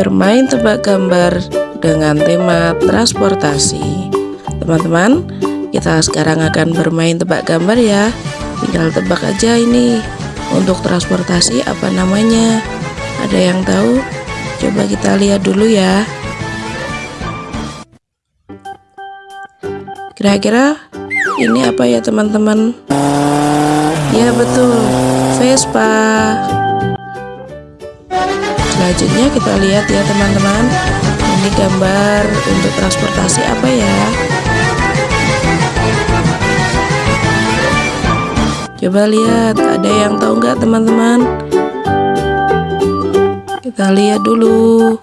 bermain tebak gambar dengan tema transportasi. Teman-teman, kita sekarang akan bermain tebak gambar ya. Tinggal tebak aja ini untuk transportasi apa namanya. Ada yang tahu? Coba kita lihat dulu ya. Kira-kira ini apa ya teman-teman? Ya betul, Vespa. Selanjutnya kita lihat ya teman-teman. Ini gambar untuk transportasi apa ya? Coba lihat ada yang tahu nggak teman-teman? Kita lihat dulu.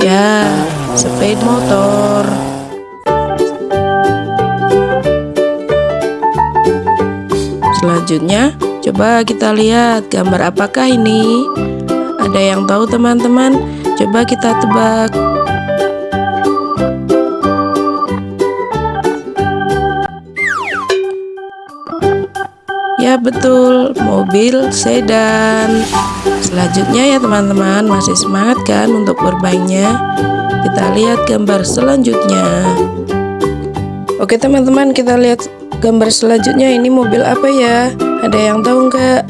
Ya sepeda motor. Selanjutnya Coba kita lihat gambar apakah ini? Ada yang tahu teman-teman? Coba kita tebak. Ya betul, mobil sedan. Selanjutnya ya teman-teman, masih semangat kan untuk bermainnya? Kita lihat gambar selanjutnya. Oke teman-teman, kita lihat gambar selanjutnya ini mobil apa ya? Ada yang tahu nggak?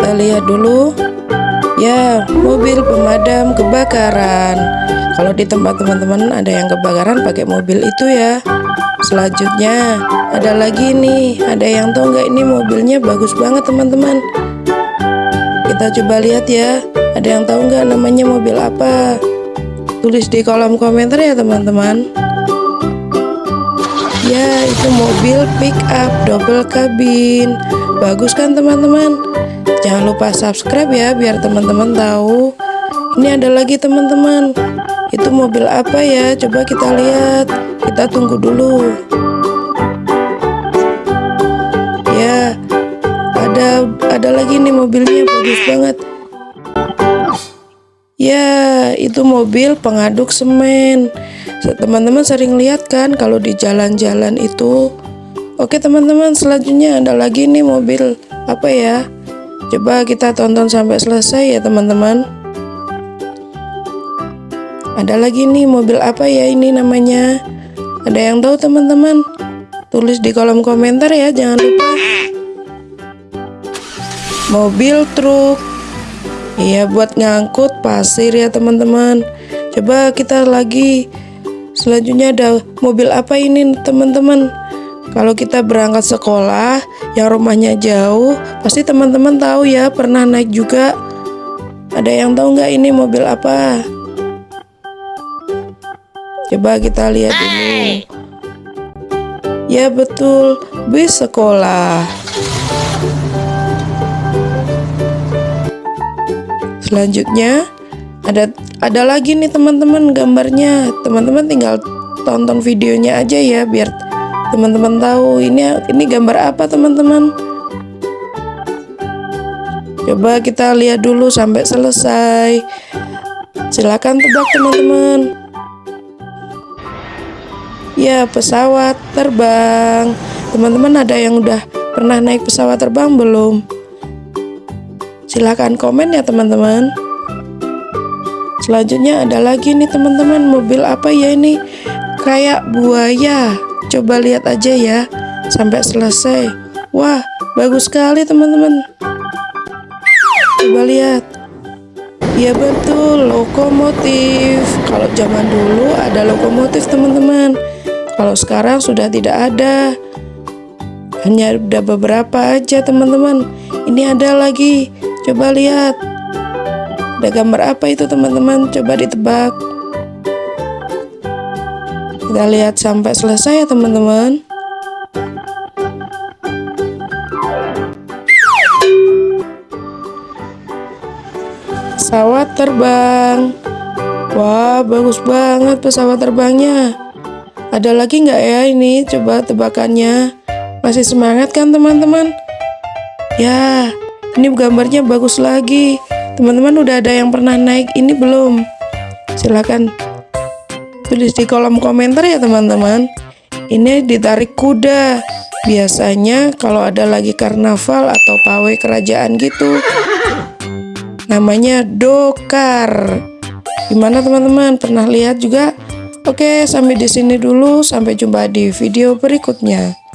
Kita lihat dulu. Ya, mobil pemadam kebakaran. Kalau di tempat teman-teman ada yang kebakaran pakai mobil itu ya. Selanjutnya ada lagi nih. Ada yang tahu nggak ini mobilnya bagus banget teman-teman. Kita coba lihat ya. Ada yang tahu nggak namanya mobil apa? Tulis di kolom komentar ya teman-teman. Ya, itu mobil pick up double kabin. Bagus kan teman-teman? Jangan lupa subscribe ya biar teman-teman tahu. Ini ada lagi teman-teman. Itu mobil apa ya? Coba kita lihat. Kita tunggu dulu. Ya, ada ada lagi nih mobilnya bagus banget. Ya, itu mobil pengaduk semen. Teman-teman sering lihat kan kalau di jalan-jalan itu? Oke teman-teman selanjutnya ada lagi nih mobil. Apa ya? Coba kita tonton sampai selesai ya teman-teman. Ada lagi nih mobil apa ya ini namanya? Ada yang tahu teman-teman? Tulis di kolom komentar ya jangan lupa. Mobil truk iya buat ngangkut pasir ya teman-teman coba kita lagi Selanjutnya ada mobil apa ini teman-teman? Kalau kita berangkat sekolah yang rumahnya jauh, pasti teman-teman tahu ya pernah naik juga. Ada yang tahu nggak ini mobil apa? Coba kita lihat dulu. Ya betul, bis sekolah. Selanjutnya ada ada lagi nih teman-teman gambarnya. Teman-teman tinggal tonton videonya aja ya biar teman-teman tahu ini ini gambar apa teman-teman. Coba kita lihat dulu sampai selesai. Silakan tebak teman-teman. Ya pesawat terbang. Teman-teman ada yang udah pernah naik pesawat terbang belum silahkan komen ya teman-teman. Selanjutnya ada lagi nih teman-teman. Mobil apa ya ini? Kayak buaya. Coba lihat aja ya sampai selesai. Wah bagus sekali teman-teman. Coba lihat. Ya betul. Lokomotif. Kalau zaman dulu ada lokomotif teman-teman. Kalau sekarang sudah tidak ada. Hanya ada beberapa aja teman-teman. Ini ada lagi coba lihat ada gambar apa itu teman-teman? Coba ditebak. Kita lihat sampai selesai ya teman-teman. Pesawat terbang. Wah, bagus banget pesawat terbangnya. Ada lagi nggak ya ini? Coba tebakannya. Masih semangat kan teman-teman? Ya, ini gambarnya bagus lagi. Teman-teman udah ada yang pernah naik ini belum? Silahkan tulis di kolom komentar ya teman-teman. Ini ditarik kuda. Biasanya kalau ada lagi karnaval atau pawai kerajaan gitu. namanya dokar. Gimana teman-teman? Pernah lihat juga? Oke, sampai di sini dulu. Sampai jumpa di video berikutnya.